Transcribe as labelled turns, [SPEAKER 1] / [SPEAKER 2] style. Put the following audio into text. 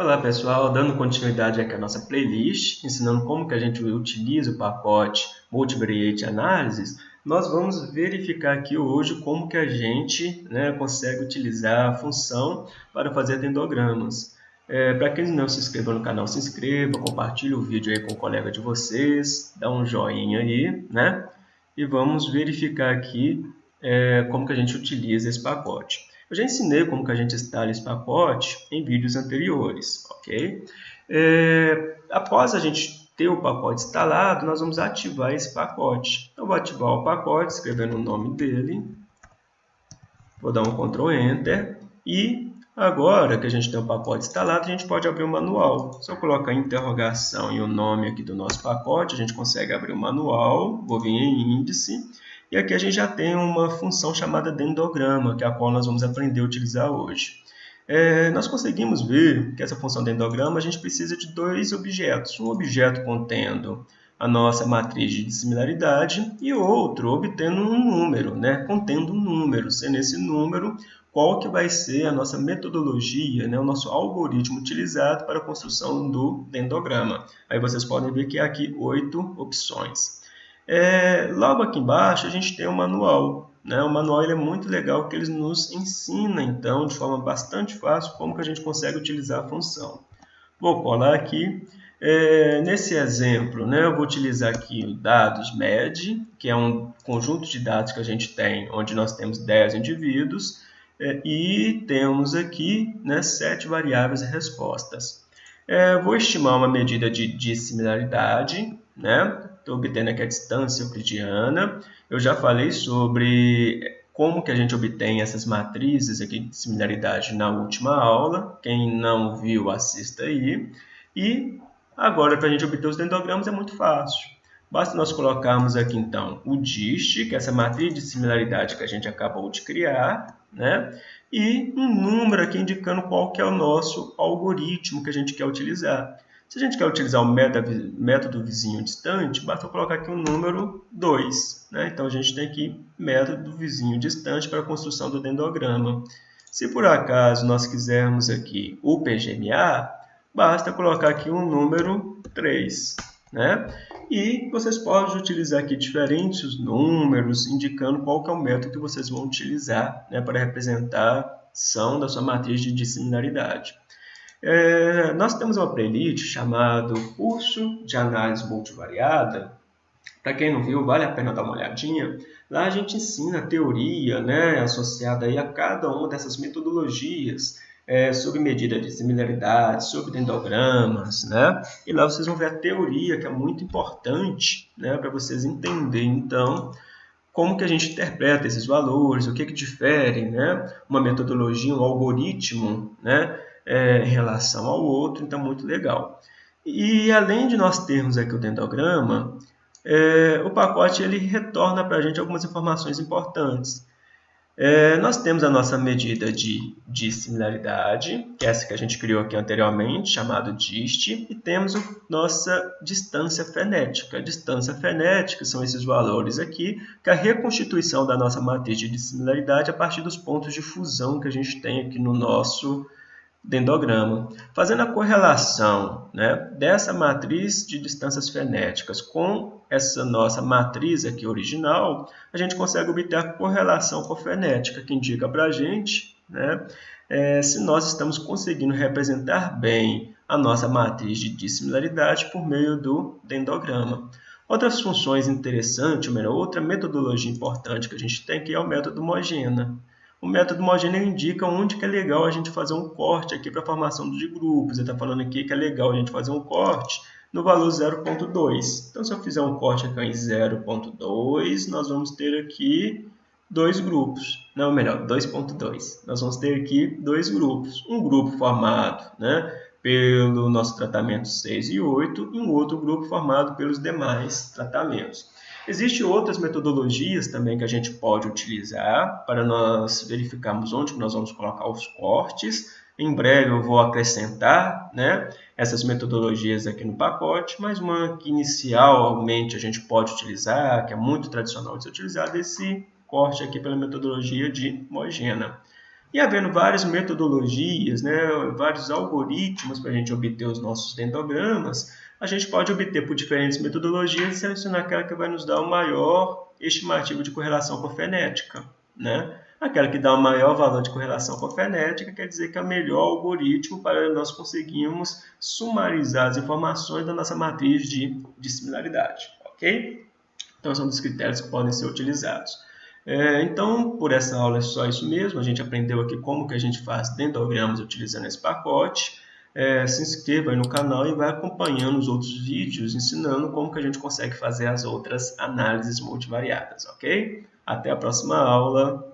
[SPEAKER 1] Olá pessoal, dando continuidade aqui à nossa playlist, ensinando como que a gente utiliza o pacote Multivariate Analysis, nós vamos verificar aqui hoje como que a gente né, consegue utilizar a função para fazer dendogramas. É, para quem não se inscreveu no canal, se inscreva, compartilhe o vídeo aí com o colega de vocês, dá um joinha aí, né? E vamos verificar aqui é, como que a gente utiliza esse pacote. Eu já ensinei como que a gente instala esse pacote em vídeos anteriores, ok? É, após a gente ter o pacote instalado, nós vamos ativar esse pacote. Então, vou ativar o pacote, escrevendo o nome dele. Vou dar um Ctrl Enter. E agora que a gente tem o pacote instalado, a gente pode abrir o manual. Se eu colocar interrogação e o nome aqui do nosso pacote, a gente consegue abrir o manual. Vou vir em índice e aqui a gente já tem uma função chamada dendograma, que é a qual nós vamos aprender a utilizar hoje. É, nós conseguimos ver que essa função dendograma a gente precisa de dois objetos. Um objeto contendo a nossa matriz de dissimilaridade e outro obtendo um número, né? contendo um número, sendo esse número qual que vai ser a nossa metodologia, né? o nosso algoritmo utilizado para a construção do dendograma. Aí vocês podem ver que há aqui oito opções. É, logo aqui embaixo a gente tem o manual. Né? O manual ele é muito legal porque ele nos ensina, então, de forma bastante fácil, como que a gente consegue utilizar a função. Vou colar aqui. É, nesse exemplo, né, eu vou utilizar aqui o dados MED, que é um conjunto de dados que a gente tem, onde nós temos 10 indivíduos, é, e temos aqui né, 7 variáveis respostas. É, vou estimar uma medida de dissimilaridade, né? Estou obtendo aqui a distância euclidiana. Eu já falei sobre como que a gente obtém essas matrizes aqui de similaridade na última aula. Quem não viu, assista aí. E agora, para a gente obter os dendogramas é muito fácil. Basta nós colocarmos aqui, então, o dist, que é essa matriz de similaridade que a gente acabou de criar, né? e um número aqui indicando qual que é o nosso algoritmo que a gente quer utilizar. Se a gente quer utilizar o método vizinho distante, basta colocar aqui o um número 2. Né? Então, a gente tem aqui método vizinho distante para a construção do dendograma. Se por acaso nós quisermos aqui o PGMA, basta colocar aqui um número 3. Né? E vocês podem utilizar aqui diferentes números, indicando qual é o método que vocês vão utilizar né, para representar a ação da sua matriz de dissimilaridade. É, nós temos uma playlist chamada Curso de Análise Multivariada. Para quem não viu, vale a pena dar uma olhadinha. Lá a gente ensina a teoria né, associada aí a cada uma dessas metodologias é, sobre medida de similaridade, sobre dendogramas, né? E lá vocês vão ver a teoria, que é muito importante né, para vocês entenderem, então, como que a gente interpreta esses valores, o que, que difere né, uma metodologia, um algoritmo, né? É, em relação ao outro, então muito legal. E além de nós termos aqui o dendograma, é, o pacote ele retorna para a gente algumas informações importantes. É, nós temos a nossa medida de, de similaridade, que é essa que a gente criou aqui anteriormente, chamado dist, e temos a nossa distância frenética. A distância frenética são esses valores aqui, que é a reconstituição da nossa matriz de dissimilaridade a partir dos pontos de fusão que a gente tem aqui no nosso dendograma. Fazendo a correlação né, dessa matriz de distâncias frenéticas com essa nossa matriz aqui original, a gente consegue obter a correlação cofrenética, que indica para a gente né, é, se nós estamos conseguindo representar bem a nossa matriz de dissimilaridade por meio do dendograma. Outras funções interessantes, ou melhor, outra metodologia importante que a gente tem aqui é o método Mogena. O método homogêneo indica onde que é legal a gente fazer um corte aqui para a formação de grupos. Ele está falando aqui que é legal a gente fazer um corte no valor 0.2. Então, se eu fizer um corte aqui em 0.2, nós vamos ter aqui dois grupos. Não, melhor, 2.2. Nós vamos ter aqui dois grupos. Um grupo formado né, pelo nosso tratamento 6 e 8 e um outro grupo formado pelos demais tratamentos. Existem outras metodologias também que a gente pode utilizar para nós verificarmos onde nós vamos colocar os cortes. Em breve eu vou acrescentar né, essas metodologias aqui no pacote, mas uma que inicialmente a gente pode utilizar, que é muito tradicional de ser utilizada, é esse corte aqui pela metodologia de Mogena. E havendo várias metodologias, né, vários algoritmos para a gente obter os nossos dendogramas, a gente pode obter por diferentes metodologias e selecionar aquela que vai nos dar o maior estimativo de correlação com a fenética. Né? Aquela que dá o maior valor de correlação com a fenética quer dizer que é o melhor algoritmo para nós conseguirmos sumarizar as informações da nossa matriz de, de similaridade. ok? Então, são dos critérios que podem ser utilizados. É, então, por essa aula é só isso mesmo. A gente aprendeu aqui como que a gente faz dendogramas utilizando esse pacote. É, se inscreva aí no canal e vai acompanhando os outros vídeos ensinando como que a gente consegue fazer as outras análises multivariadas, ok? Até a próxima aula.